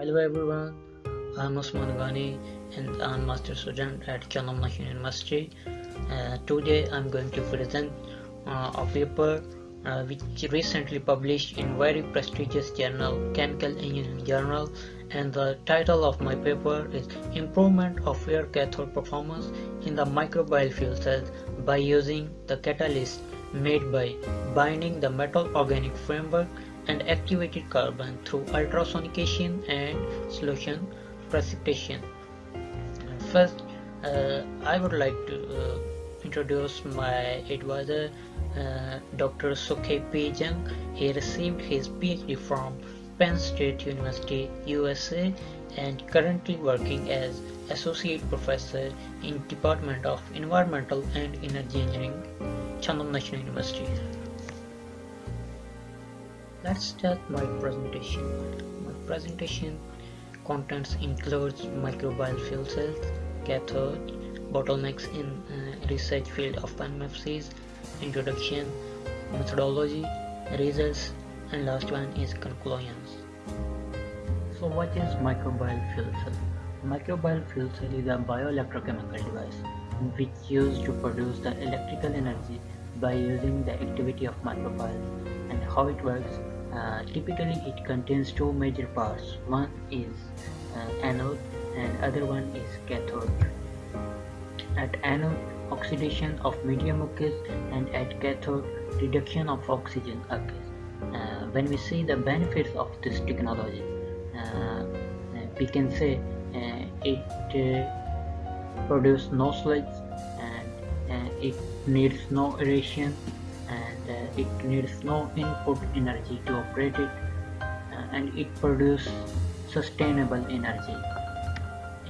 Hello everyone, I'm Osman Ghani and I'm master student at National University. Uh, today I'm going to present uh, a paper uh, which recently published in very prestigious journal Chemical Engineering Journal and the title of my paper is Improvement of Air Cathode Performance in the Microbial Fuel Cells by using the catalyst made by binding the metal organic framework and activated carbon through ultrasonication and solution precipitation. First, uh, I would like to uh, introduce my advisor, uh, Dr. Sokhee P. Jung. He received his PhD from Penn State University, USA, and currently working as Associate Professor in Department of Environmental and Energy Engineering, Chonnam National University. Let's start my presentation. My presentation contents includes microbial fuel cells, cathode, bottlenecks in uh, research field of MFCs, introduction, methodology, results, and last one is conclusions. So what is microbial fuel cell? Microbial fuel cell is a bioelectrochemical device which used to produce the electrical energy by using the activity of microbial and how it works uh, typically it contains two major parts one is uh, anode and other one is cathode. At anode oxidation of medium occurs and at cathode reduction of oxygen occurs. Uh, when we see the benefits of this technology uh, we can say uh, it produces no sludge and it needs no aeration and uh, it needs no input energy to operate it uh, and it produces sustainable energy.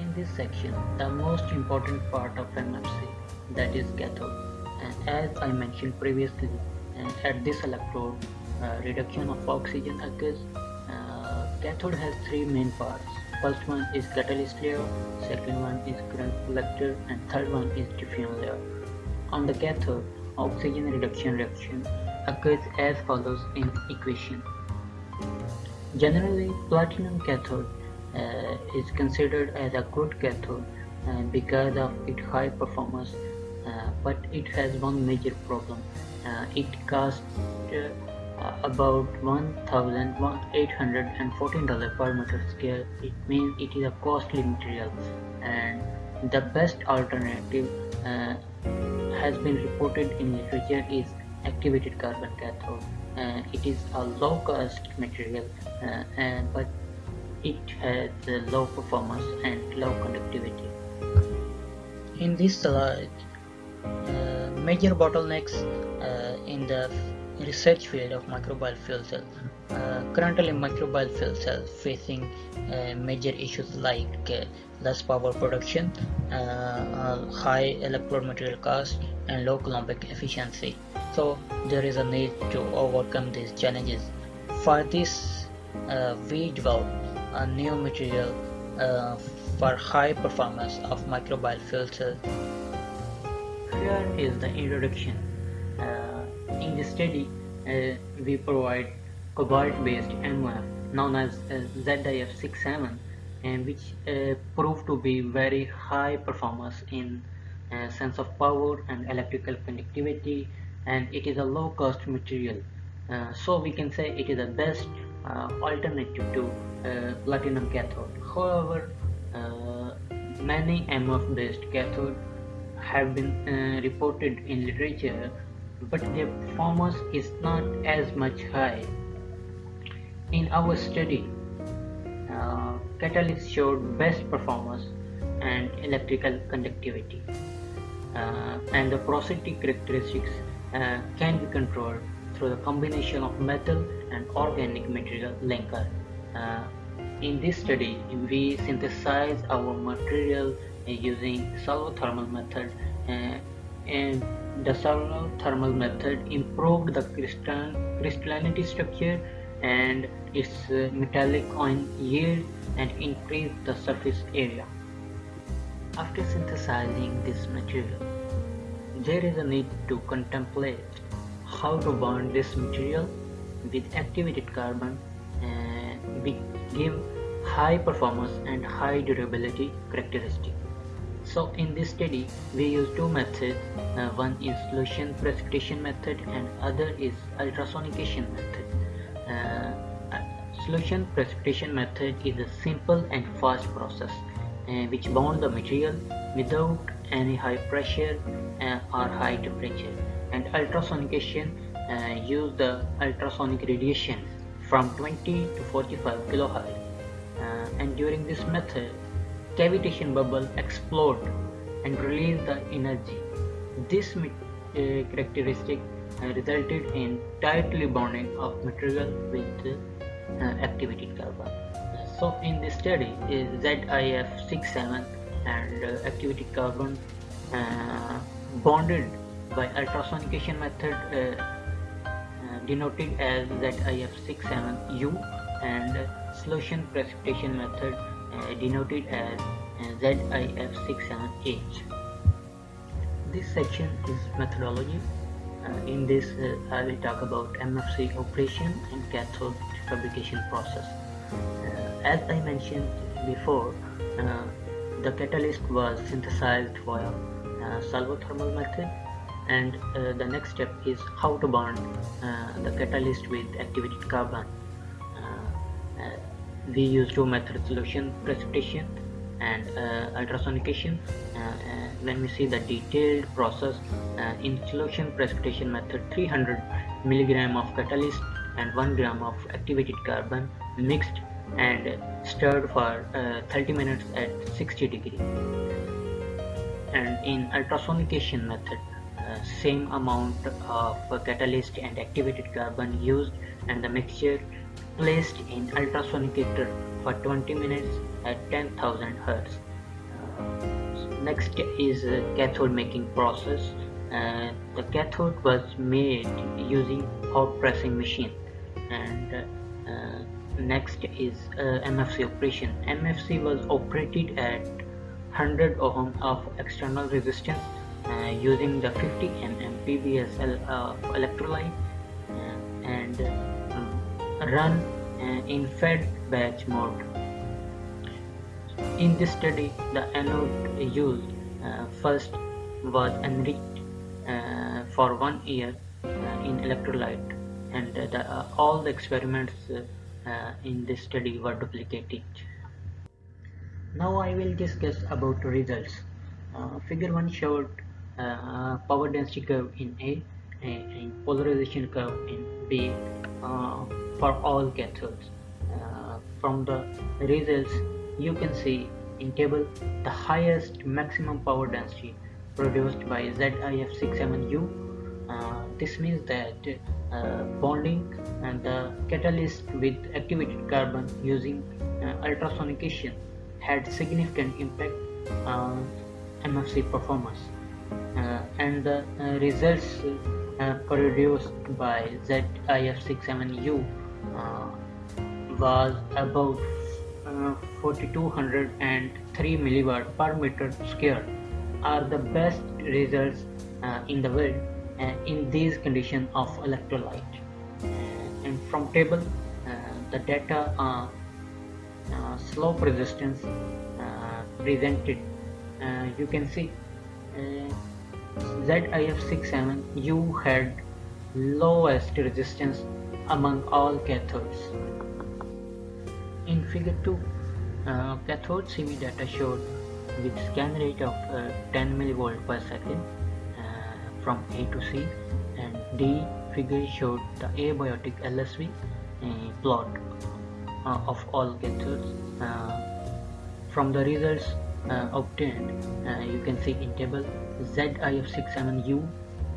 In this section, the most important part of MFC that is cathode and as I mentioned previously uh, at this electrode uh, reduction of oxygen occurs. Uh, cathode has three main parts. First one is catalyst layer, second one is current collector and third one is diffusion layer. On the cathode, oxygen reduction reaction occurs as follows in equation. Generally, platinum cathode uh, is considered as a good cathode uh, because of its high performance, uh, but it has one major problem. Uh, it costs uh, about $1,814 per meter square. It means it is a costly material and the best alternative uh, has been reported in literature is activated carbon cathode. Uh, it is a low cost material uh, and but it has low performance and low conductivity. In this slide, uh, major bottlenecks uh, in the research field of microbial fuel cell. Uh, currently, microbial fuel cells facing uh, major issues like uh, less power production, uh, high electrode material cost, and low Coulombic efficiency. So there is a need to overcome these challenges. For this, uh, we developed a new material for high performance of microbial fuel cells. Here is the introduction in this study, we provide cobalt-based MOF known as uh, ZIF67 and which uh, proved to be very high performance in uh, sense of power and electrical conductivity and it is a low cost material uh, so we can say it is the best uh, alternative to platinum cathode however many MOF based cathode have been reported in literature but their performance is not as much high. In our study, uh, catalysts showed best performance and electrical conductivity uh, and the porosity characteristics uh, can be controlled through the combination of metal and organic material linker. Uh, in this study, we synthesize our material using solvothermal method uh, and the solvothermal method improved the crystal crystallinity structure and its uh, metallic ion yield and increase the surface area. After synthesizing this material, there is a need to contemplate how to bond this material with activated carbon and give high performance and high durability characteristic. So in this study we use two methods, uh, one is solution precipitation method and other is ultrasonication method. Uh, solution precipitation method is a simple and fast process uh, which bond the material without any high pressure uh, or high temperature. And ultrasonication uh, use the ultrasonic radiation from 20 to 45 kilohertz. Uh, and during this method cavitation bubble explode and release the energy. This uh, characteristic resulted in tightly bonding of material with uh, activated carbon so in this study ZIF67 and uh, activated carbon uh, bonded by ultrasonication method uh, denoted as ZIF67U and solution precipitation method uh, denoted as uh, ZIF67H. This section is methodology. Uh, in this I will talk about MFC operation and cathode fabrication process. as I mentioned before, the catalyst was synthesized via uh, solvothermal method and uh, the next step is how to bond uh, the catalyst with activated carbon we use two methods solution precipitation and uh, ultrasonication uh, uh, when we see the detailed process in precipitation method 300 milligram of catalyst and 1 gram of activated carbon mixed and stirred for 30 minutes at 60 degree. And in ultrasonication method uh, same amount of uh, catalyst and activated carbon used and the mixture placed in ultrasonicator for 20 minutes at 10,000 Hz. Uh, next is uh, cathode making process. Uh, the cathode was made using hot pressing machine and uh, uh, next is uh, MFC operation. MFC was operated at 100 ohm of external resistance using the 50 mm PBSL electrolyte and run uh, in fed batch mode. In this study, the anode used uh, first was enriched uh, for one year in electrolyte and the, uh, all the experiments uh, in this study were duplicated. Now I will discuss about results. Uh, figure 1 showed power density curve in A and polarization curve in B for all cathodes. Uh, from the results you can see in table the highest maximum power density produced by ZIF67U. Uh, this means that uh, bonding and the catalyst with activated carbon using uh, ultrasonication had significant impact on MFC performance. Uh, and the uh, results produced by ZIF67U uh, was about uh, 4203 milliwatt per meter square are the best results uh, in the world uh, in these conditions of electrolyte and from table uh, the data on uh, slope resistance presented you can see ZIF67U had lowest resistance among all cathodes. In figure 2, uh, cathode CV data showed with scan rate of uh, 10 mV per second uh, from A to C and D figure showed the abiotic LSV uh, plot uh, of all cathodes. Uh, from the results obtained, you can see in table ZIF67U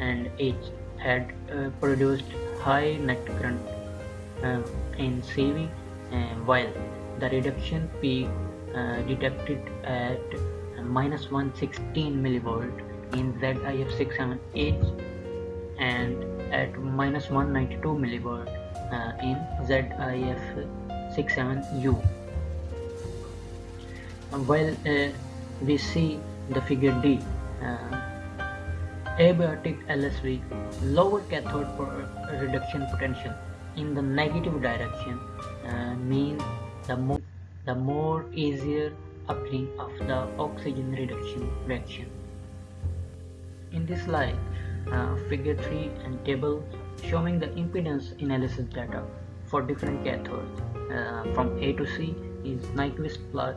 and H had produced high net current in CV while the reduction peak uh, detected at minus 116 millivolt in ZIF67H and at minus 192 millivolt uh, in ZIF67U. While uh, we see the figure D, uh, abiotic LSV lower cathode reduction potential in the negative direction uh, means the more the more easier occurring of the oxygen reduction reaction. In this slide, uh, figure 3 and table showing the impedance analysis data for different cathodes uh, from A to C is Nyquist plot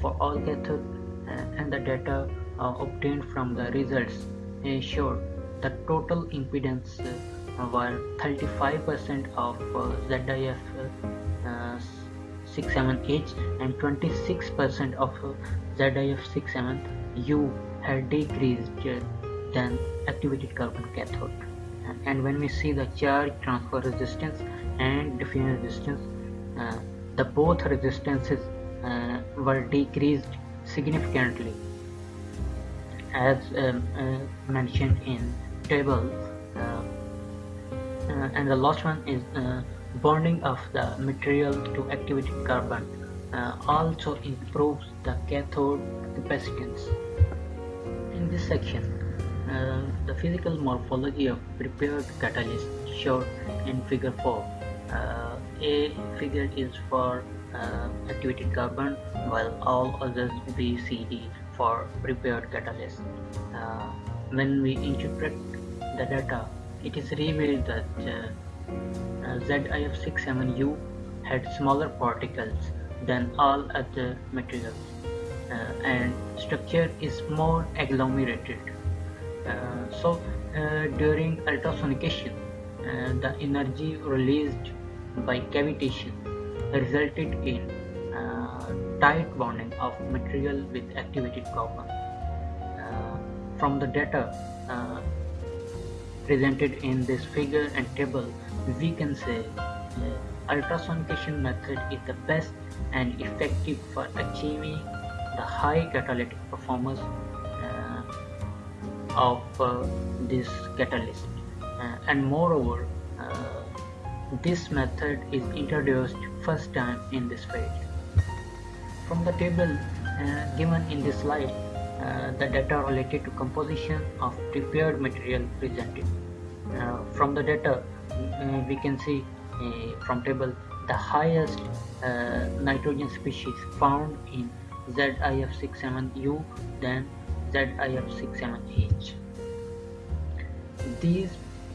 for all cathodes uh, and the data uh, obtained from the results showed the total impedance uh, were 35% of uh, ZIF 67H and 26% of ZIF 67U had decreased than activated carbon cathode. And when we see the charge transfer resistance and diffusion resistance, uh, the both resistances uh, were decreased significantly as um, uh, mentioned in table uh, uh, and the last one is uh, bonding of the material to activated carbon also improves the cathode capacitance. In this section, uh, the physical morphology of prepared catalyst shown in figure 4. Uh, A figure is for uh, activated carbon while all others B, C, D for prepared catalyst. when we interpret the data, it is revealed that uh, ZIF67U had smaller particles than all other materials uh, and structure is more agglomerated. Uh, so uh, during ultrasonication, uh, the energy released by cavitation resulted in tight bonding of material with activated carbon. from the data presented in this figure and table, we can say uh, ultrasonication method is the best and effective for achieving the high catalytic performance uh, of uh, this catalyst. Uh, and moreover uh, this method is introduced first time in this field. From the table uh, given in this slide the data related to composition of prepared material presented. Uh, from the data uh, we can see from table the highest nitrogen species found in ZIF67U than ZIF67H. These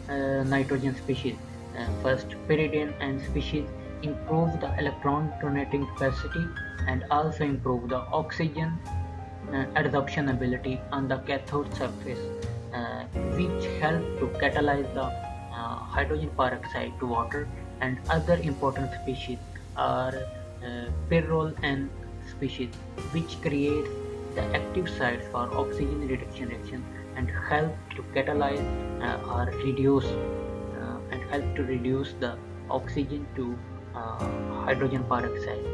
uh, nitrogen species, uh, first pyridinic N species, improve the electron donating capacity and also improve the oxygen uh, adsorption ability on the cathode surface uh, which help to catalyze the uh, hydrogen peroxide to water and other important species are pyrrolic N species which creates the active sites for oxygen reduction reaction and help to catalyze uh, or reduce uh, and help to reduce the oxygen to uh, hydrogen peroxide.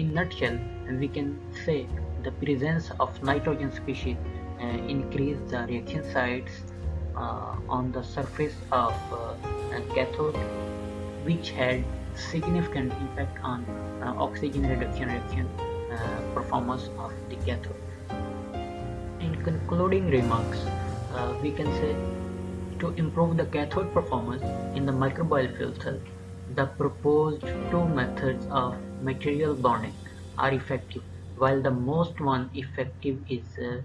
in nutshell, we can say the presence of nitrogen species uh, increase the reaction sites uh, on the surface of uh, cathode which had significant impact on oxygen reduction reaction performance of the cathode. In concluding remarks, we can say to improve the cathode performance in the microbial cell, the proposed two methods of material bonding are effective while the most one effective is uh,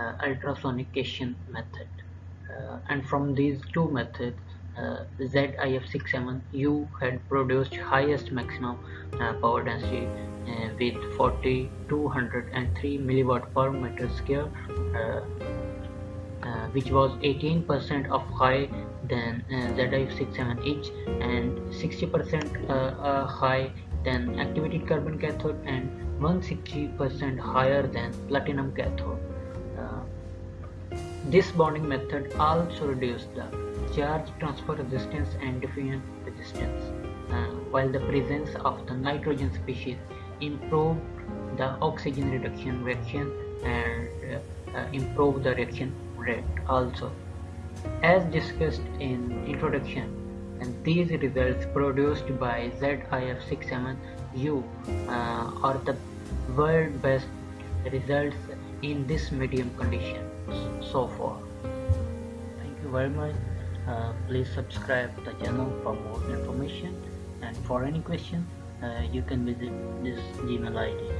uh, ultrasonication method. Uh, and from these two methods uh, ZIF67U had produced highest maximum uh, power density uh, with 4203 milliwatt per meter square which was 18% of high than ZIF67H and 60% high than activated carbon cathode and 160% higher than platinum cathode. Uh, this bonding method also reduces the charge transfer resistance and diffusion resistance, uh, while the presence of the nitrogen species improved the oxygen reduction reaction and uh, uh improved the reaction rate also. As discussed in introduction, and these results produced by ZIF67U uh, are the world best results in this medium condition so far. Thank you very much. Uh, please subscribe the channel for more information and for any question uh, you can visit this Gmail ID.